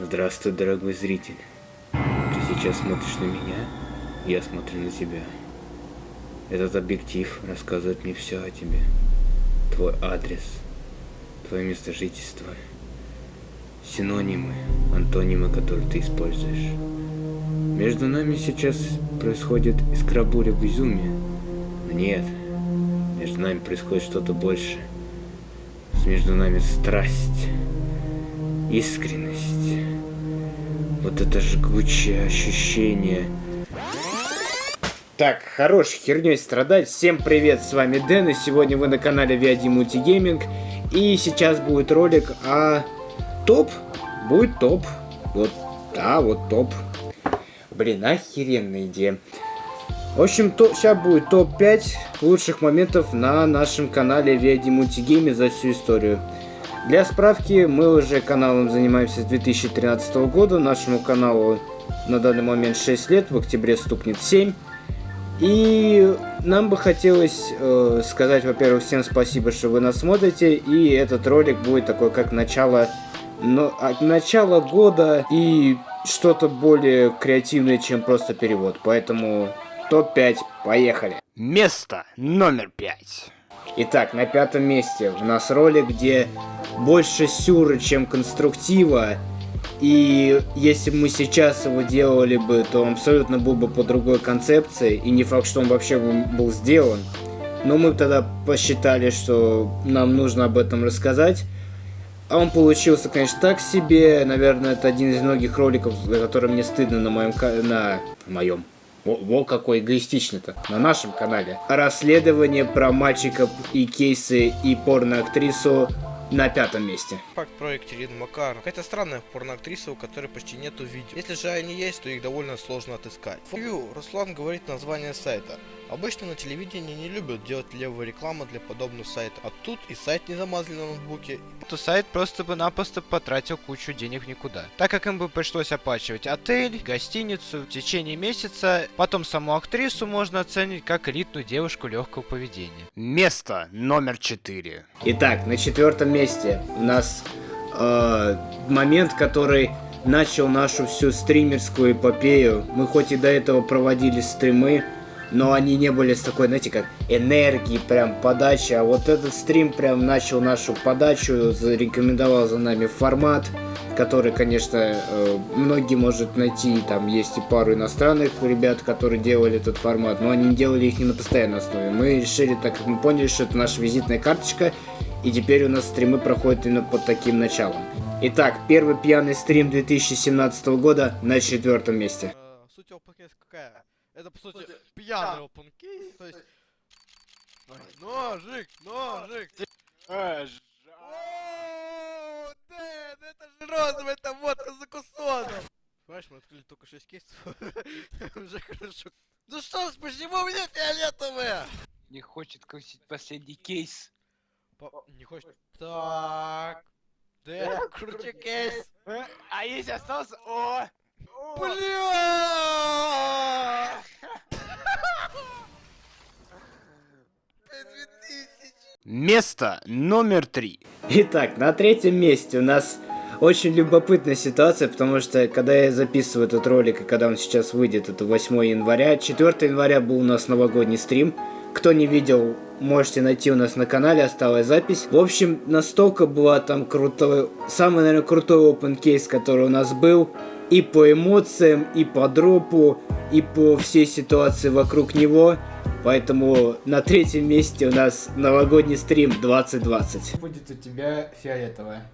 Здравствуй, дорогой зритель. Ты сейчас смотришь на меня, я смотрю на тебя. Этот объектив рассказывает мне все о тебе. Твой адрес, твое место жительства, синонимы, антонимы, которые ты используешь. Между нами сейчас происходит искра буря в. Но нет, между нами происходит что-то большее. Между нами страсть, искренность, вот это жгучее ощущение. Так, хорош херней страдать. Всем привет, с вами Дэн, и сегодня вы на канале VID Multigaming. И сейчас будет ролик о топ. Будет топ. Вот, да, вот топ. Блин, охеренная идея. В общем, то, сейчас будет топ-5 лучших моментов на нашем канале VID Multigaming за всю историю. Для справки, мы уже каналом занимаемся с 2013 года. Нашему каналу на данный момент 6 лет, в октябре стукнет 7. И нам бы хотелось э, сказать, во-первых, всем спасибо, что вы нас смотрите. И этот ролик будет такой, как начало, но, от начала года и что-то более креативное, чем просто перевод. Поэтому топ-5, поехали. Место номер 5. Итак, на пятом месте у нас ролик, где больше сюра, чем конструктива. И если бы мы сейчас его делали бы, то он абсолютно был бы по другой концепции. И не факт, что он вообще был сделан. Но мы тогда посчитали, что нам нужно об этом рассказать. А он получился, конечно, так себе. Наверное, это один из многих роликов, за который мне стыдно на моем... на моем во, какой эгоистичный-то. На нашем канале. Расследование про мальчиков и кейсы и порноактрису на пятом месте. Факт про Екатерину Макаров. Какая-то странная порноактриса, у которой почти нету видео. Если же они есть, то их довольно сложно отыскать. Фью, Руслан говорит название сайта. Обычно на телевидении не любят делать левую рекламу для подобных сайтов, а тут и сайт не замазали на ноутбуке. То сайт просто бы напросто потратил кучу денег никуда. Так как им бы пришлось оплачивать отель, гостиницу в течение месяца, потом саму актрису можно оценить как элитную девушку легкого поведения. Место номер 4. Итак, на четвертом месте у нас э, момент, который начал нашу всю стримерскую эпопею. Мы хоть и до этого проводили стримы, но они не были с такой, знаете, как энергии, прям подачи, а вот этот стрим прям начал нашу подачу, зарекомендовал за нами формат, который, конечно, э, многие может найти, там есть и пару иностранных ребят, которые делали этот формат, но они делали их не на постоянной основе. Мы решили, так как мы поняли, что это наша визитная карточка, и теперь у нас стримы проходят именно под таким началом. Итак, первый пьяный стрим 2017 года на четвертом месте. Э, суть его какая? Это, по сути, пьяный open case, то есть... Ножик, ножик! О, Дэн, это же розовая, это водка за кусоном! Понимаешь, мы открыли только 6 кейсов, уже хорошо. Ну что ж, почему у меня фиолетовые? Не хочет крутить последний кейс. По... Не хочет. Так. Дэн, крути кейс. А если остался... О! Бля! Место номер 3. Итак, на третьем месте у нас очень любопытная ситуация, потому что когда я записываю этот ролик и когда он сейчас выйдет, это 8 января. 4 января был у нас новогодний стрим. Кто не видел, можете найти у нас на канале, осталась запись. В общем, настолько была там крутой, самый, наверное, крутой open кейс, который у нас был и по эмоциям, и по дропу, и по всей ситуации вокруг него. Поэтому на третьем месте у нас новогодний стрим 2020. Будет у тебя фиолетовая.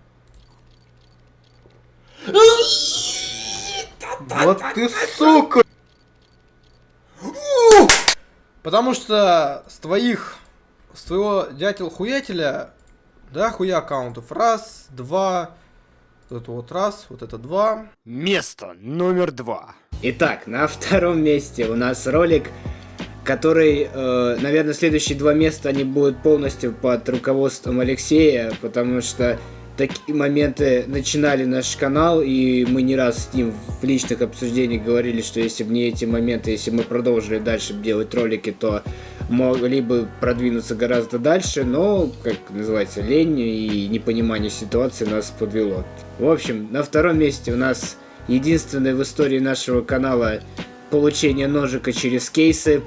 Вот ты сука! Потому что с твоих, с твоего дятел-хуятеля, да, хуя аккаунтов. Раз, два, вот это вот раз, вот это два. Место номер два. Итак, на втором месте у нас ролик, который, э, наверное, следующие два места, они будут полностью под руководством Алексея, потому что такие моменты начинали наш канал, и мы не раз с ним в личных обсуждениях говорили, что если бы не эти моменты, если бы мы продолжили дальше делать ролики, то могли бы продвинуться гораздо дальше, но, как называется, лень и непонимание ситуации нас подвело. В общем, на втором месте у нас единственное в истории нашего канала получение ножика через кейсы.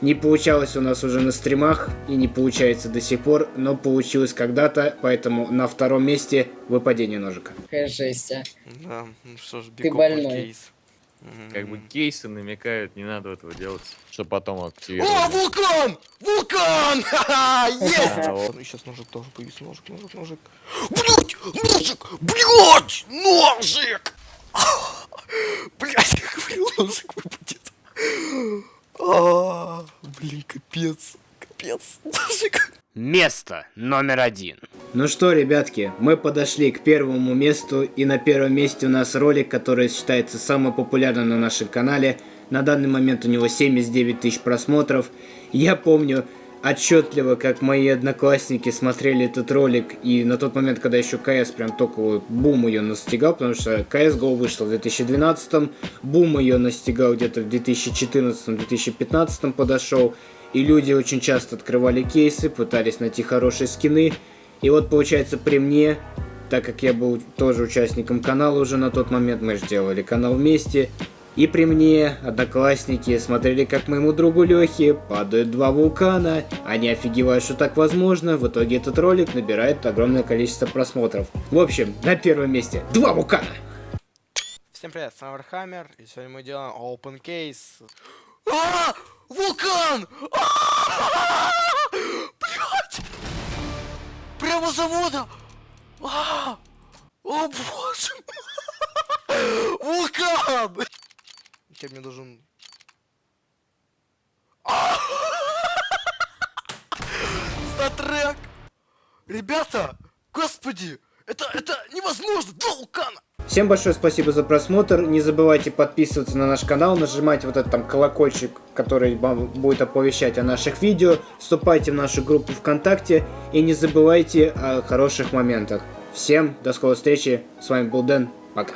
Не получалось у нас уже на стримах и не получается до сих пор, но получилось когда-то, поэтому на втором месте выпадение ножика. Какая жесть, а. Да, ну что ж, Ты больной. кейс. Как бы кейсы намекают, не надо этого делать, чтобы потом О, активировать. вулкан! Вулкан! Ха-ха, Есть! А, вот. Ну, сейчас ножик тоже появится, ножик, ножик, ножик. Блять, ножик, блять, ножик! Блять, я говорил, ножик выпадет. А, Блин, капец, капец. Место номер один. Ну что, ребятки, мы подошли к первому месту, и на первом месте у нас ролик, который считается самым популярным на нашем канале. На данный момент у него 79 тысяч просмотров. Я помню отчетливо, как мои одноклассники смотрели этот ролик, и на тот момент, когда еще КС прям только вот бум ее настигал, потому что CSGO вышел в 2012, бум ее настигал где-то в 2014-2015 подошел, и люди очень часто открывали кейсы, пытались найти хорошие скины. И вот получается при мне, так как я был тоже участником канала уже на тот момент, мы же делали канал вместе. И при мне одноклассники смотрели, как моему другу Лехе падают два вулкана. Они офигевают, что так возможно. В итоге этот ролик набирает огромное количество просмотров. В общем, на первом месте два вулкана. Всем привет, с вами Warhammer, и сегодня мы делаем Open Case. А! Вулкан! А! Блять! Прямо завода! А! О боже! Вулкан! Кем мне должен... Статрек! Ребята! Господи! Это, это невозможно! Два вулкана! Всем большое спасибо за просмотр. Не забывайте подписываться на наш канал, нажимать вот этот там колокольчик, который вам будет оповещать о наших видео. Вступайте в нашу группу ВКонтакте и не забывайте о хороших моментах. Всем до скорой встречи. С вами был Дэн. Пока.